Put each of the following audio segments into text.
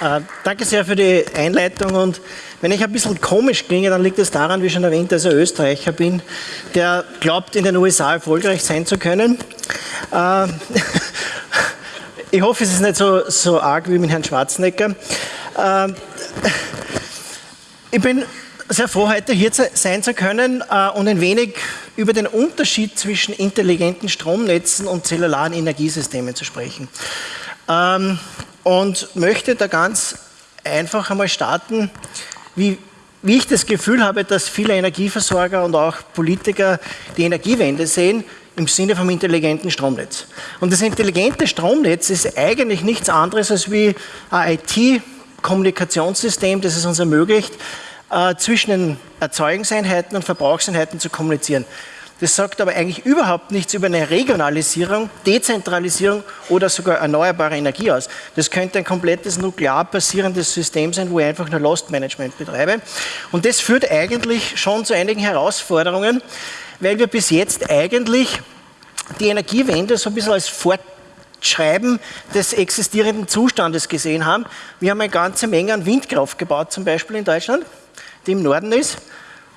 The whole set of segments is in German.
Äh, danke sehr für die Einleitung und wenn ich ein bisschen komisch klinge, dann liegt es daran, wie schon erwähnt, dass ich Österreicher bin, der glaubt, in den USA erfolgreich sein zu können. Äh, ich hoffe, es ist nicht so, so arg wie mit Herrn Schwarzenegger. Äh, ich bin sehr froh, heute hier sein zu können äh, und ein wenig über den Unterschied zwischen intelligenten Stromnetzen und zellularen Energiesystemen zu sprechen. Ähm, und möchte da ganz einfach einmal starten, wie, wie ich das Gefühl habe, dass viele Energieversorger und auch Politiker die Energiewende sehen im Sinne vom intelligenten Stromnetz. Und das intelligente Stromnetz ist eigentlich nichts anderes als wie ein IT-Kommunikationssystem, das es uns ermöglicht, äh, zwischen den Erzeugungseinheiten und Verbrauchseinheiten zu kommunizieren. Das sagt aber eigentlich überhaupt nichts über eine Regionalisierung, Dezentralisierung oder sogar erneuerbare Energie aus. Das könnte ein komplettes nuklear basierendes System sein, wo ich einfach nur Lost Management betreibe. Und das führt eigentlich schon zu einigen Herausforderungen, weil wir bis jetzt eigentlich die Energiewende so ein bisschen als Fortschreiben des existierenden Zustandes gesehen haben. Wir haben eine ganze Menge an Windkraft gebaut, zum Beispiel in Deutschland, die im Norden ist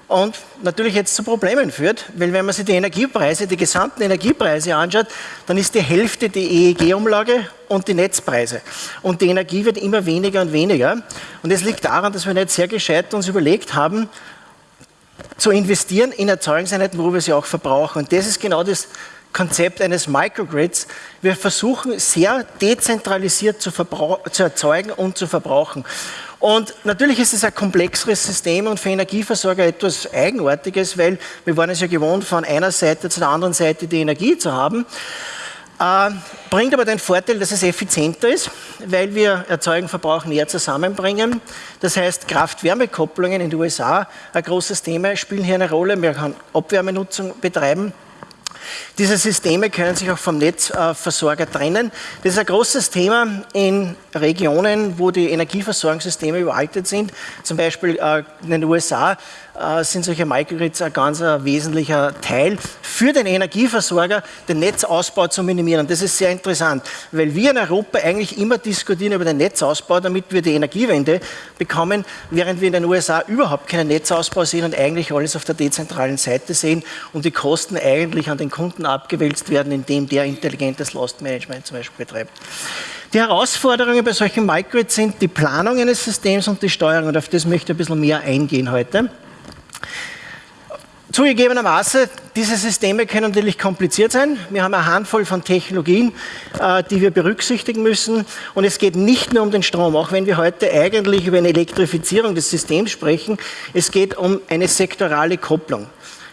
und natürlich jetzt zu Problemen führt, weil wenn man sich die Energiepreise, die gesamten Energiepreise anschaut, dann ist die Hälfte die EEG-Umlage und die Netzpreise. Und die Energie wird immer weniger und weniger. Und es liegt daran, dass wir nicht sehr gescheit uns überlegt haben, zu investieren in Erzeugungseinheiten, wo wir sie auch verbrauchen. Und das ist genau das Konzept eines Microgrids. Wir versuchen sehr dezentralisiert zu, zu erzeugen und zu verbrauchen. Und natürlich ist es ein komplexeres System und für Energieversorger etwas Eigenartiges, weil wir waren es ja gewohnt, von einer Seite zu der anderen Seite die Energie zu haben. Äh, bringt aber den Vorteil, dass es effizienter ist, weil wir Erzeugen, Verbrauch näher zusammenbringen. Das heißt, Kraft-Wärme-Kopplungen in den USA, ein großes Thema, spielen hier eine Rolle. Wir können Abwärmenutzung betreiben. Diese Systeme können sich auch vom Netzversorger trennen. Das ist ein großes Thema in Regionen, wo die Energieversorgungssysteme überaltet sind. Zum Beispiel äh, in den USA äh, sind solche Microgrids ein ganz äh, wesentlicher Teil für den Energieversorger, den Netzausbau zu minimieren. Das ist sehr interessant, weil wir in Europa eigentlich immer diskutieren über den Netzausbau, damit wir die Energiewende bekommen, während wir in den USA überhaupt keinen Netzausbau sehen und eigentlich alles auf der dezentralen Seite sehen und die Kosten eigentlich an den Kunden abgewälzt werden, indem der intelligentes Lost Management zum Beispiel betreibt. Die Herausforderungen bei solchen Microgrids sind die Planung eines Systems und die Steuerung und auf das möchte ich ein bisschen mehr eingehen heute. Zugegebenermaßen, diese Systeme können natürlich kompliziert sein. Wir haben eine Handvoll von Technologien, äh, die wir berücksichtigen müssen. Und es geht nicht nur um den Strom, auch wenn wir heute eigentlich über eine Elektrifizierung des Systems sprechen. Es geht um eine sektorale Kopplung.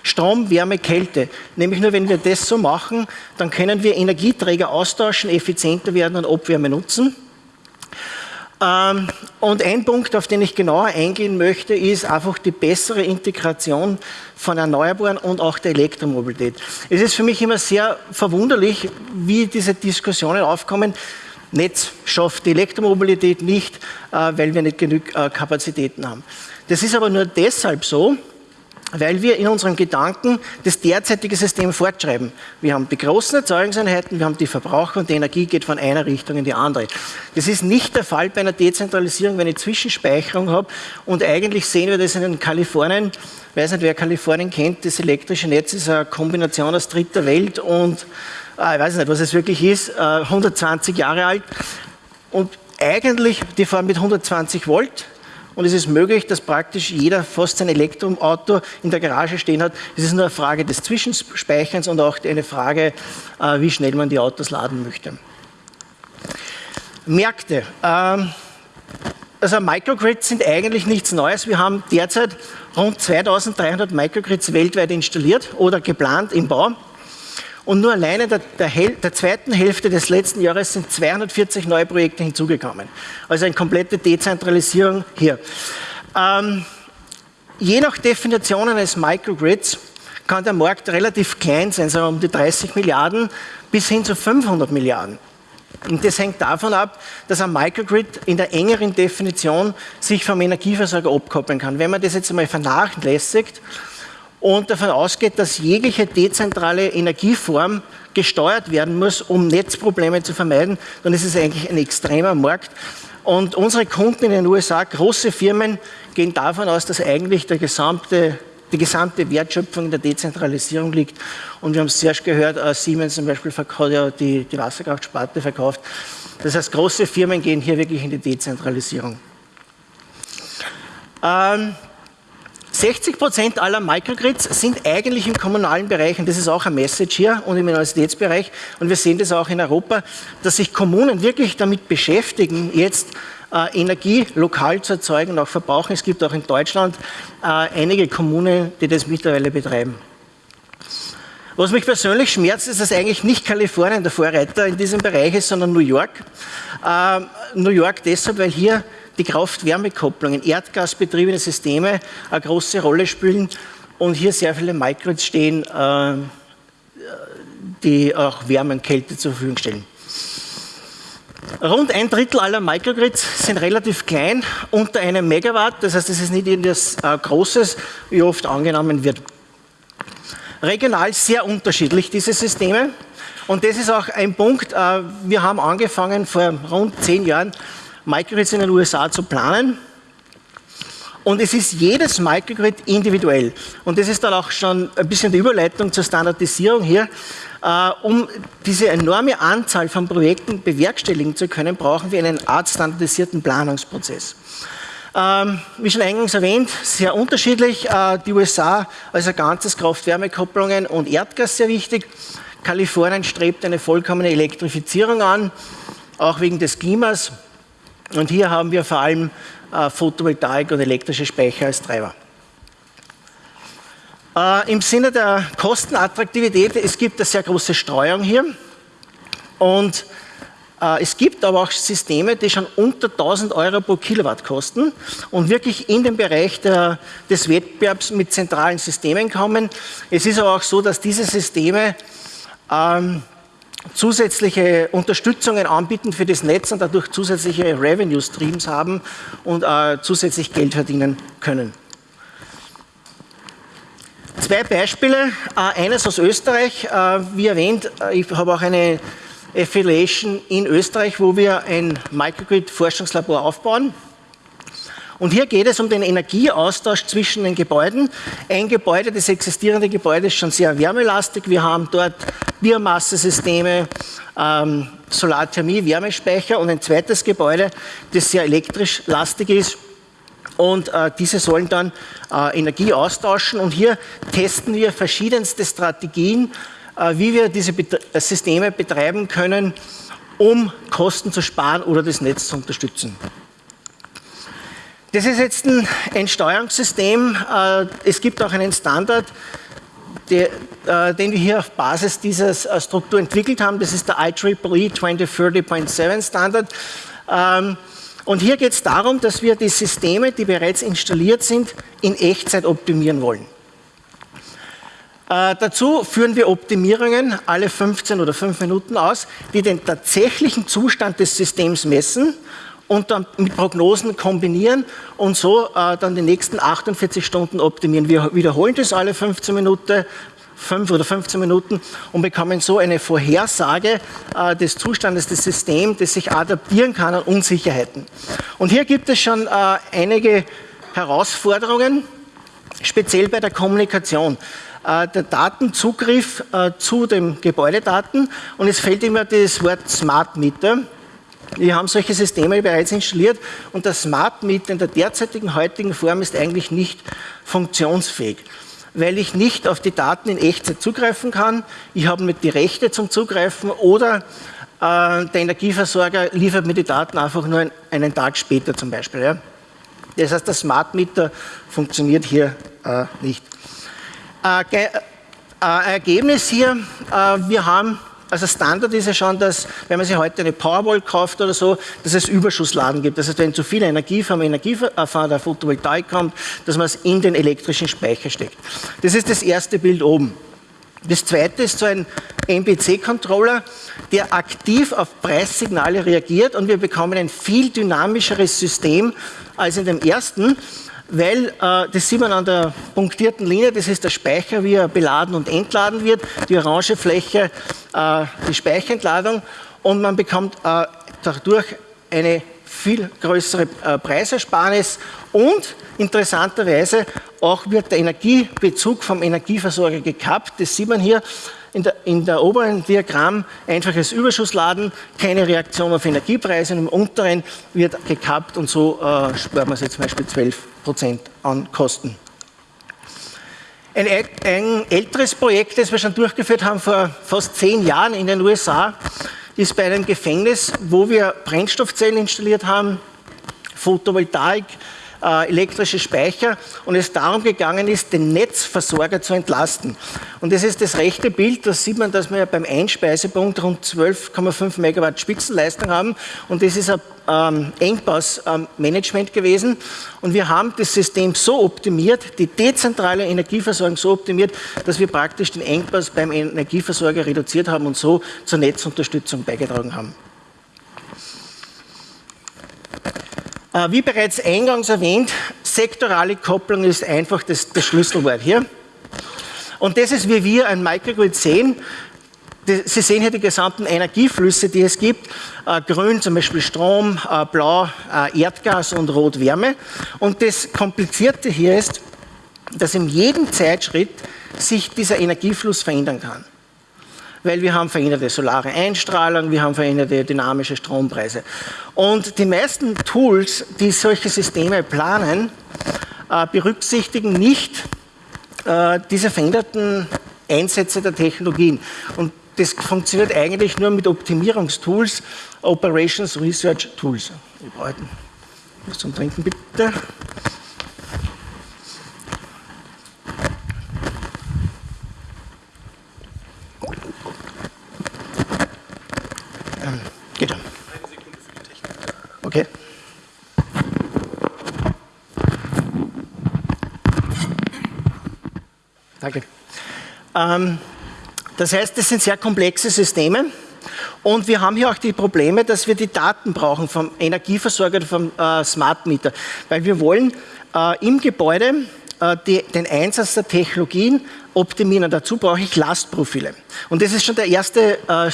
Strom, Wärme, Kälte. Nämlich nur, wenn wir das so machen, dann können wir Energieträger austauschen, effizienter werden und Abwärme nutzen. Ähm, und ein Punkt, auf den ich genauer eingehen möchte, ist einfach die bessere Integration von Erneuerbaren und auch der Elektromobilität. Es ist für mich immer sehr verwunderlich, wie diese Diskussionen aufkommen. Netz schafft die Elektromobilität nicht, äh, weil wir nicht genug äh, Kapazitäten haben. Das ist aber nur deshalb so, weil wir in unseren Gedanken das derzeitige System fortschreiben. Wir haben die großen Erzeugungseinheiten, wir haben die Verbraucher und die Energie geht von einer Richtung in die andere. Das ist nicht der Fall bei einer Dezentralisierung, wenn ich Zwischenspeicherung habe und eigentlich sehen wir das in Kalifornien, ich weiß nicht, wer Kalifornien kennt, das elektrische Netz ist eine Kombination aus dritter Welt und äh, ich weiß nicht, was es wirklich ist, 120 äh, Jahre alt und eigentlich, die fahren mit 120 Volt, und es ist möglich, dass praktisch jeder fast sein Elektroauto in der Garage stehen hat. Es ist nur eine Frage des Zwischenspeicherns und auch eine Frage, äh, wie schnell man die Autos laden möchte. Märkte. Ähm, also Microgrids sind eigentlich nichts Neues. Wir haben derzeit rund 2300 Microgrids weltweit installiert oder geplant im Bau. Und nur alleine der, der, der, zweiten Hälfte des letzten Jahres sind 240 neue Projekte hinzugekommen. Also eine komplette Dezentralisierung hier. Ähm, je nach Definition eines Microgrids kann der Markt relativ klein sein, sagen wir um die 30 Milliarden bis hin zu 500 Milliarden. Und das hängt davon ab, dass ein Microgrid in der engeren Definition sich vom Energieversorger abkoppeln kann. Wenn man das jetzt einmal vernachlässigt, und davon ausgeht, dass jegliche dezentrale Energieform gesteuert werden muss, um Netzprobleme zu vermeiden, dann ist es eigentlich ein extremer Markt. Und unsere Kunden in den USA, große Firmen, gehen davon aus, dass eigentlich der gesamte, die gesamte Wertschöpfung in der Dezentralisierung liegt. Und wir haben es zuerst gehört, äh, Siemens zum Beispiel hat ja die, die Wasserkraftsparte verkauft. Das heißt, große Firmen gehen hier wirklich in die Dezentralisierung. Ähm, 60 Prozent aller Microgrids sind eigentlich im kommunalen Bereich, und das ist auch ein Message hier und im Universitätsbereich, und wir sehen das auch in Europa, dass sich Kommunen wirklich damit beschäftigen, jetzt äh, Energie lokal zu erzeugen und auch verbrauchen. Es gibt auch in Deutschland äh, einige Kommunen, die das mittlerweile betreiben. Was mich persönlich schmerzt, ist, dass eigentlich nicht Kalifornien der Vorreiter in diesem Bereich ist, sondern New York. Äh, New York deshalb, weil hier die Kraft-Wärme-Kopplungen, erdgasbetriebene Systeme eine große Rolle spielen und hier sehr viele Microgrids stehen, äh, die auch Wärme und Kälte zur Verfügung stellen. Rund ein Drittel aller Microgrids sind relativ klein, unter einem Megawatt, das heißt, es ist nicht irgendwas äh, Großes, wie oft angenommen wird. Regional sehr unterschiedlich, diese Systeme. Und das ist auch ein Punkt, äh, wir haben angefangen vor rund zehn Jahren Microgrids in den USA zu planen. Und es ist jedes Microgrid individuell. Und das ist dann auch schon ein bisschen die Überleitung zur Standardisierung hier. Uh, um diese enorme Anzahl von Projekten bewerkstelligen zu können, brauchen wir einen Art standardisierten Planungsprozess. Ähm, wie schon eingangs erwähnt, sehr unterschiedlich. Äh, die USA als ein ganzes Kraft-Wärme-Kopplungen und Erdgas sehr wichtig. Kalifornien strebt eine vollkommene Elektrifizierung an, auch wegen des Klimas. Und hier haben wir vor allem äh, Photovoltaik und elektrische Speicher als Treiber. Äh, Im Sinne der Kostenattraktivität, es gibt eine sehr große Streuung hier und äh, es gibt aber auch Systeme, die schon unter 1000 Euro pro Kilowatt kosten und wirklich in den Bereich der, des Wettbewerbs mit zentralen Systemen kommen. Es ist aber auch so, dass diese Systeme ähm, zusätzliche Unterstützungen anbieten für das Netz und dadurch zusätzliche Revenue Streams haben und äh, zusätzlich Geld verdienen können. Zwei Beispiele, äh, eines aus Österreich, äh, wie erwähnt, äh, ich habe auch eine Affiliation in Österreich, wo wir ein Microgrid-Forschungslabor aufbauen. Und hier geht es um den Energieaustausch zwischen den Gebäuden. Ein Gebäude, das existierende Gebäude ist schon sehr wärmelastig. Wir haben dort Biomassesysteme, ähm, Solarthermie, Wärmespeicher und ein zweites Gebäude, das sehr elektrisch lastig ist. Und äh, diese sollen dann äh, Energie austauschen. Und hier testen wir verschiedenste Strategien, äh, wie wir diese Bet Systeme betreiben können, um Kosten zu sparen oder das Netz zu unterstützen. Das ist jetzt ein, Steuerungssystem. Äh, es gibt auch einen Standard, der, äh, den wir hier auf Basis dieser äh, Struktur entwickelt haben. Das ist der IEEE 2030.7 Standard. Ähm, und hier geht es darum, dass wir die Systeme, die bereits installiert sind, in Echtzeit optimieren wollen. Äh, dazu führen wir Optimierungen alle 15 oder 5 Minuten aus, die den tatsächlichen Zustand des Systems messen und dann mit Prognosen kombinieren und so äh, dann die nächsten 48 Stunden optimieren. Wir wiederholen das alle 15 Minuten, 5 oder 15 Minuten und bekommen so eine Vorhersage äh, des Zustandes des Systems, das sich adaptieren kann an Unsicherheiten. Und hier gibt es schon äh, einige Herausforderungen, speziell bei der Kommunikation. Äh, der Datenzugriff äh, zu den Gebäudedaten und es fällt immer das Wort Smart Meter. Wir haben solche Systeme bereits installiert und der Smart Meter in der derzeitigen heutigen Form ist eigentlich nicht funktionsfähig, weil ich nicht auf die Daten in Echtzeit zugreifen kann. Ich habe nicht die Rechte zum Zugreifen oder äh, der Energieversorger liefert mir die Daten einfach nur einen Tag später zum Beispiel. Ja. Das heißt, der Smart Meter funktioniert hier äh, nicht. Äh, äh Ergebnis hier, äh, wir haben also Standard ist ja schon, dass, wenn man sich heute eine Powerwall kauft oder so, dass es Überschussladen gibt. Das heißt, wenn zu viel Energie vom Energie, von der Photovoltaik kommt, dass man es in den elektrischen Speicher steckt. Das ist das erste Bild oben. Das zweite ist so ein MPC-Controller, der aktiv auf Preissignale reagiert und wir bekommen ein viel dynamischeres System als in dem ersten weil äh, das sieht man an der punktierten Linie, das ist der Speicher, wie er beladen und entladen wird, die orange Fläche, äh, die Speicherentladung. Und man bekommt äh, dadurch eine viel größere äh, Preisersparnis. Und interessanterweise auch wird der Energiebezug vom Energieversorger gekappt. Das sieht man hier in der, in der oberen Diagramm einfaches Überschussladen, keine Reaktion auf Energiepreise und im unteren wird gekappt und so äh, spart man sich zum Beispiel 12 Prozent an Kosten. Ein, ein, älteres Projekt, das wir schon durchgeführt haben vor fast zehn Jahren in den USA, ist bei einem Gefängnis, wo wir Brennstoffzellen installiert haben, Photovoltaik, elektrische Speicher und es darum gegangen ist, den Netzversorger zu entlasten. Und das ist das rechte Bild, da sieht man, dass wir beim Einspeisepunkt rund 12,5 Megawatt Spitzenleistung haben und das ist ein ähm, Engpassmanagement gewesen und wir haben das System so optimiert, die dezentrale Energieversorgung so optimiert, dass wir praktisch den Engpass beim Energieversorger reduziert haben und so zur Netzunterstützung beigetragen haben. Äh, wie bereits eingangs erwähnt, sektorale Kopplung ist einfach das, das Schlüsselwort hier. Und das ist, wie wir ein Microgrid sehen. Sie sehen hier die gesamten Energieflüsse, die es gibt. Äh, grün zum Beispiel Strom, äh, blau Erdgas und rot Wärme. Und das Komplizierte hier ist, dass in jedem Zeitschritt sich dieser Energiefluss verändern kann weil wir haben veränderte solare Einstrahlung, wir haben veränderte dynamische Strompreise. Und die meisten Tools, die solche Systeme planen, äh, berücksichtigen nicht äh, diese veränderten Einsätze der Technologien. Und das funktioniert eigentlich nur mit Optimierungstools, Operations Research Tools. Ich brauche was zum Trinken, bitte. Okay. Danke. Ähm, das heißt, das sind sehr komplexe Systeme und wir haben hier auch die Probleme, dass wir die Daten brauchen vom Energieversorger vom äh, Smart Meter, weil wir wollen äh, im Gebäude äh, die, den Einsatz der Technologien optimieren. Dazu brauche ich Lastprofile. Und das ist schon der erste äh,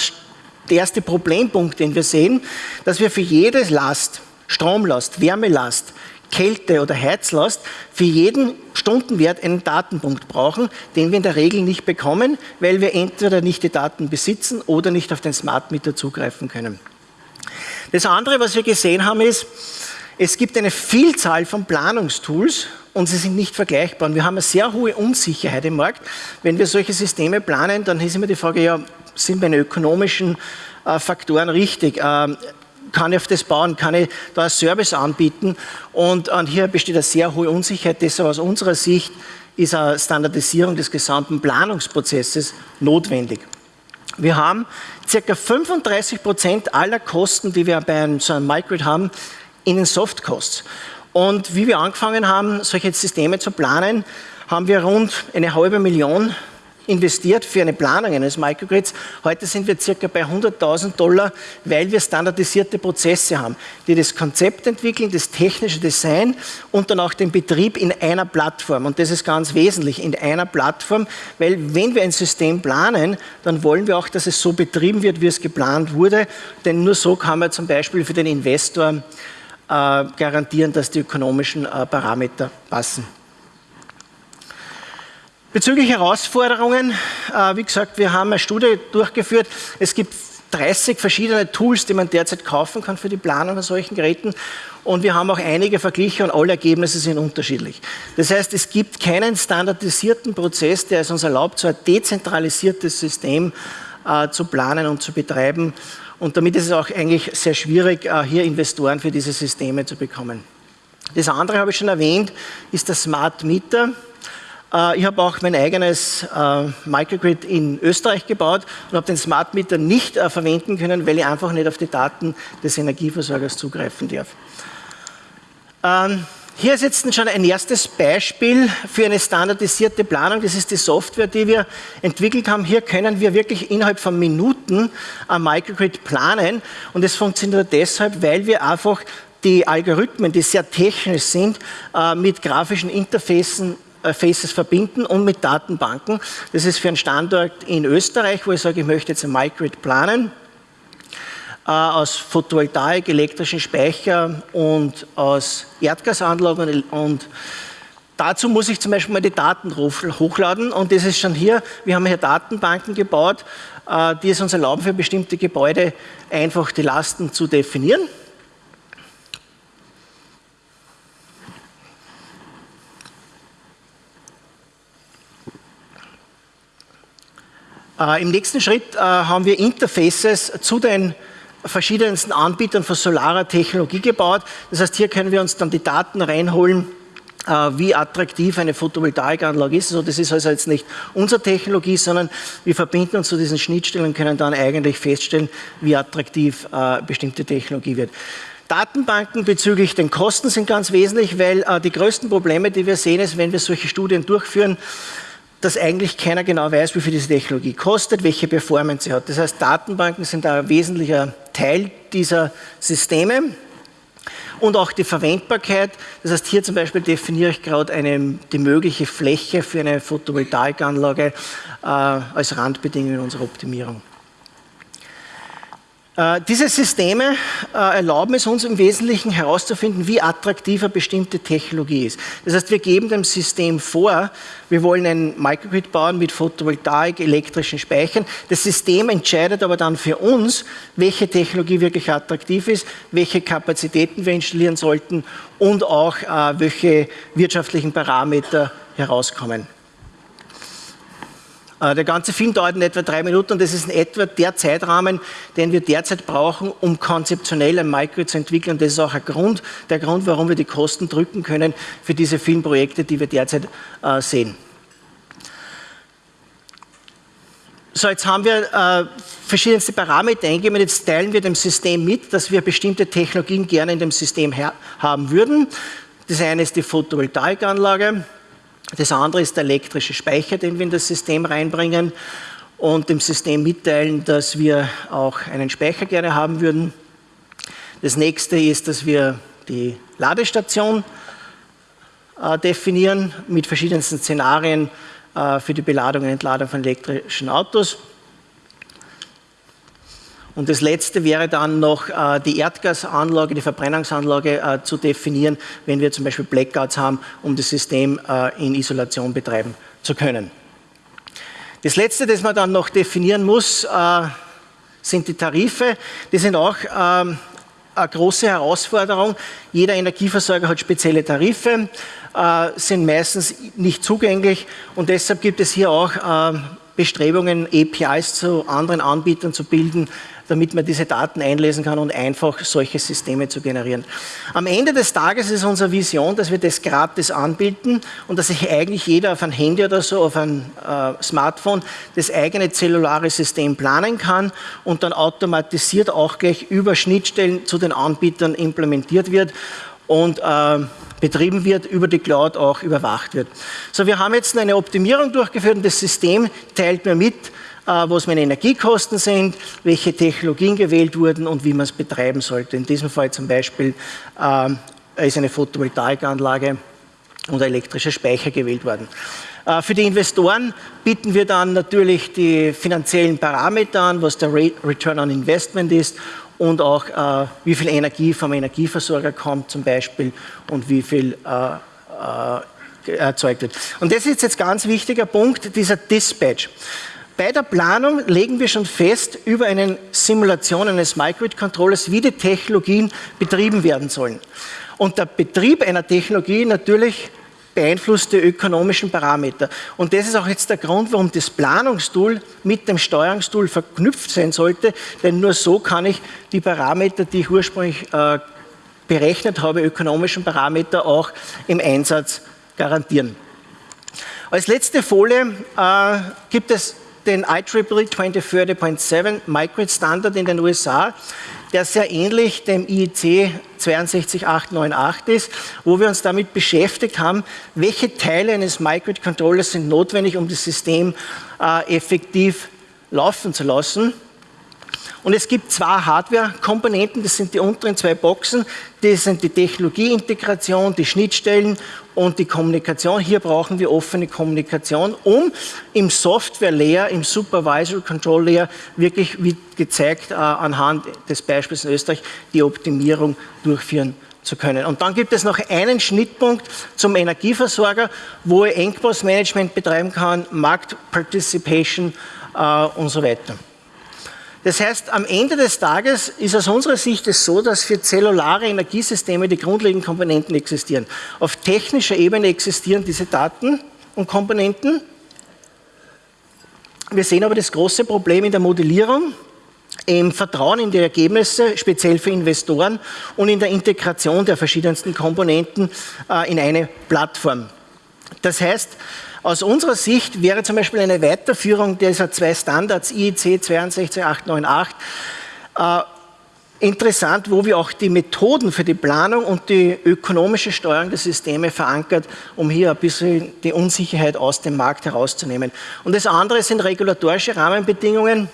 der erste Problempunkt, den wir sehen, dass wir für jede Last, Stromlast, Wärmelast, Kälte- oder Heizlast, für jeden Stundenwert einen Datenpunkt brauchen, den wir in der Regel nicht bekommen, weil wir entweder nicht die Daten besitzen oder nicht auf den Smart Meter zugreifen können. Das andere, was wir gesehen haben, ist, es gibt eine Vielzahl von Planungstools und sie sind nicht vergleichbar. Und wir haben eine sehr hohe Unsicherheit im Markt. Wenn wir solche Systeme planen, dann ist immer die Frage, ja, sind meine ökonomischen äh, Faktoren richtig? Kann ich auf das bauen? Kann ich da einen Service anbieten? Und, hier besteht eine sehr hohe Unsicherheit. Deshalb aus unserer Sicht ist eine Standardisierung des gesamten Planungsprozesses notwendig. Wir haben ca. 35 Prozent aller Kosten, die wir bei so einem Microgrid haben, in den Softcosts. Und wie wir angefangen haben, solche Systeme zu planen, haben wir rund eine halbe Million investiert für eine Planung eines Microgrids. Heute sind wir circa bei 100.000 Dollar, weil wir standardisierte Prozesse haben, die das Konzept entwickeln, das technische Design und dann auch den Betrieb in einer Plattform. Und das ist ganz wesentlich, in einer Plattform, weil wenn wir ein System planen, dann wollen wir auch, dass es so betrieben wird, wie es geplant wurde, denn nur so kann man zum Beispiel für den Investor äh, garantieren, dass die ökonomischen äh, Parameter passen. Bezüglich Herausforderungen, äh, wie gesagt, wir haben eine Studie durchgeführt. Es gibt 30 verschiedene Tools, die man derzeit kaufen kann für die Planung von solchen Geräten. Und wir haben auch einige Vergleiche und alle Ergebnisse sind unterschiedlich. Das heißt, es gibt keinen standardisierten Prozess, der es uns erlaubt, so ein dezentralisiertes System äh, zu planen und zu betreiben. Und damit ist es auch eigentlich sehr schwierig, äh, hier Investoren für diese Systeme zu bekommen. Das andere habe ich schon erwähnt, ist der Smart Meter. Äh, ich habe auch mein eigenes äh, Microgrid in Österreich gebaut und habe den Smart Meter nicht äh, verwenden können, weil ich einfach nicht auf die Daten des Energieversorgers zugreifen darf. Ähm, hier ist jetzt schon ein erstes Beispiel für eine standardisierte Planung. Das ist die Software, die wir entwickelt haben. Hier können wir wirklich innerhalb von Minuten ein Microgrid planen. Und es funktioniert deshalb, weil wir einfach die Algorithmen, die sehr technisch sind, mit grafischen Interfacen Faces verbinden und mit Datenbanken. Das ist für einen Standort in Österreich, wo ich sage, ich möchte jetzt ein Microgrid planen. äh, aus Photovoltaik, elektrischen Speicher und aus Erdgasanlagen und Dazu muss ich zum Beispiel mal die Daten hochladen und das ist schon hier, wir haben hier Datenbanken gebaut, äh, die es uns erlauben, für bestimmte Gebäude einfach die Lasten zu definieren. Im nächsten Schritt äh, haben wir Interfaces zu den verschiedensten Anbietern von solarer Technologie gebaut. Das heißt, hier können wir uns dann die Daten reinholen, äh, wie attraktiv eine Photovoltaikanlage ist. Also das ist also jetzt nicht unsere Technologie, sondern wir verbinden uns zu diesen Schnittstellen und können dann eigentlich feststellen, wie attraktiv äh, bestimmte Technologie wird. Datenbanken bezüglich den Kosten sind ganz wesentlich, weil äh, die größten Probleme, die wir sehen, ist, wenn wir solche Studien durchführen, dass eigentlich keiner genau weiß, wie viel diese Technologie kostet, welche Performance sie hat. Das heißt, Datenbanken sind ein wesentlicher Teil dieser Systeme und auch die Verwendbarkeit. Das heißt, hier zum Beispiel definiere ich gerade eine, die mögliche Fläche für eine Photovoltaikanlage äh, als Randbedingung unserer Optimierung. Äh, diese Systeme äh, erlauben es uns im Wesentlichen herauszufinden, wie attraktiv eine bestimmte Technologie ist. Das heißt, wir geben dem System vor, wir wollen ein Microgrid bauen mit Photovoltaik, elektrischen Speichern. Das System entscheidet aber dann für uns, welche Technologie wirklich attraktiv ist, welche Kapazitäten wir installieren sollten und auch äh, welche wirtschaftlichen Parameter herauskommen. Äh, der ganze Film dauert in etwa drei Minuten und das ist in etwa der Zeitrahmen, den wir derzeit brauchen, um konzeptionell ein Micro zu entwickeln. Das ist auch Grund, der Grund, warum wir die Kosten drücken können für diese Filmprojekte, die wir derzeit äh, sehen. So, jetzt haben wir äh, verschiedenste Parameter eingegeben. Jetzt teilen wir dem System mit, dass wir bestimmte Technologien gerne in dem System haben würden. Das eine ist die Photovoltaikanlage. Das andere ist der elektrische Speicher, den wir in das System reinbringen und dem System mitteilen, dass wir auch einen Speicher gerne haben würden. Das nächste ist, dass wir die Ladestation äh, definieren mit verschiedensten Szenarien äh, für die Beladung und Entladung von elektrischen Autos. Und das letzte wäre dann noch äh, die Erdgasanlage, die Verbrennungsanlage äh, zu definieren, wenn wir zum Beispiel Blackouts haben, um das System äh, in Isolation betreiben zu können. Das letzte, das man dann noch definieren muss, sind die Tarife. Die sind auch ähm, eine große Herausforderung. Jeder Energieversorger hat spezielle Tarife, sind meistens nicht zugänglich und deshalb gibt es hier auch Bestrebungen, APIs zu anderen Anbietern zu bilden, damit man diese Daten einlesen kann und einfach solche Systeme zu generieren. Am Ende des Tages ist unsere Vision, dass wir das gratis anbieten und dass sich eigentlich jeder auf ein Handy oder so, auf ein äh, Smartphone, das eigene zellulare System planen kann und dann automatisiert auch gleich über Schnittstellen zu den Anbietern implementiert wird und äh, betrieben wird, über die Cloud auch überwacht wird. So, wir haben jetzt eine Optimierung durchgeführt und das System teilt mir mit, was meine Energiekosten sind, welche Technologien gewählt wurden und wie man es betreiben sollte. In diesem Fall zum Beispiel äh, ist eine Photovoltaikanlage und ein elektrischer Speicher gewählt worden. Äh, für die Investoren bieten wir dann natürlich die finanziellen Parameter an, was der Return on Investment ist und auch äh, wie viel Energie vom Energieversorger kommt zum Beispiel und wie viel äh, äh, erzeugt wird. Und das ist jetzt ganz wichtiger Punkt, dieser Dispatch. Bei der Planung legen wir schon fest über eine Simulation eines Microgrid-Controllers, wie die Technologien betrieben werden sollen. Und der Betrieb einer Technologie natürlich beeinflusst die ökonomischen Parameter. Und das ist auch jetzt der Grund, warum das Planungstool mit dem Steuerungstool verknüpft sein sollte, denn nur so kann ich die Parameter, die ich ursprünglich äh, berechnet habe, ökonomischen Parameter auch im Einsatz garantieren. Als letzte Folie äh, gibt es den IEEE 2030.7 Microgrid Standard in den USA, der sehr ähnlich dem IEC 62898 ist, wo wir uns damit beschäftigt haben, welche Teile eines Microgrid Controllers sind notwendig, um das System äh, effektiv laufen zu lassen. Und es gibt zwei Hardware-Komponenten, das sind die unteren zwei Boxen, das sind die Technologieintegration, die Schnittstellen und die Kommunikation. Hier brauchen wir offene Kommunikation, um im Software-Layer, im Supervisory Control Layer wirklich, wie gezeigt, äh, anhand des Beispiels in Österreich, die Optimierung durchführen zu können. Und dann gibt es noch einen Schnittpunkt zum Energieversorger, wo er Engpassmanagement betreiben kann, Marktparticipation äh, und so weiter. Das heißt, am Ende des Tages ist aus unserer Sicht es so, dass für zellulare Energiesysteme die grundlegenden Komponenten existieren. Auf technischer Ebene existieren diese Daten und Komponenten. Wir sehen aber das große Problem in der Modellierung, im Vertrauen in die Ergebnisse, speziell für Investoren und in der Integration der verschiedensten Komponenten äh, in eine Plattform. Das heißt, aus unserer Sicht wäre zum Beispiel eine Weiterführung dieser zwei Standards IEC 62898 äh, interessant, wo wir auch die Methoden für die Planung und die ökonomische Steuerung der Systeme verankert, um hier ein bisschen die Unsicherheit aus dem Markt herauszunehmen. Und das andere sind regulatorische Rahmenbedingungen,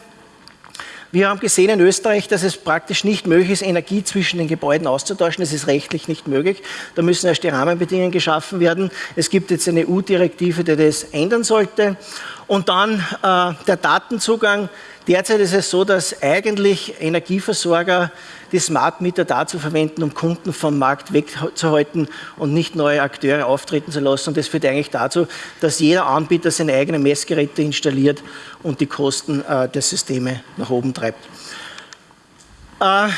wir haben gesehen in Österreich, dass es praktisch nicht möglich ist, Energie zwischen den Gebäuden auszutauschen. Das ist rechtlich nicht möglich. Da müssen erst die Rahmenbedingungen geschaffen werden. Es gibt jetzt eine EU-Direktive, die das ändern sollte. Und dann äh, der Datenzugang. Derzeit ist es so, dass eigentlich Energieversorger die Smart Meter dazu verwenden, um Kunden vom Markt wegzuhalten und nicht neue Akteure auftreten zu lassen. Und das führt eigentlich dazu, dass jeder Anbieter seine eigenen Messgeräte installiert und die Kosten äh, der Systeme nach oben treibt. Äh,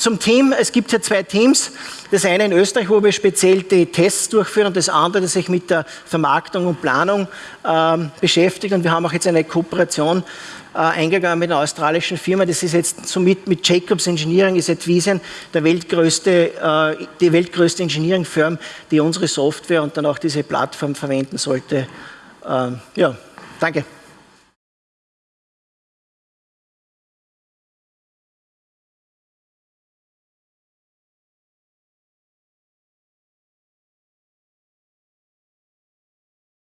zum Team, es gibt hier zwei Teams. Das eine in Österreich, wo wir speziell die Tests durchführen und das andere, das sich mit der Vermarktung und Planung ähm, beschäftigt. Und wir haben auch jetzt eine Kooperation äh, eingegangen mit einer australischen Firma. Das ist jetzt somit mit Jacobs Engineering, ist Advisian der weltgrößte, äh, die weltgrößte Engineering-Firma, die unsere Software und dann auch diese Plattform verwenden sollte. Ähm, ja, danke.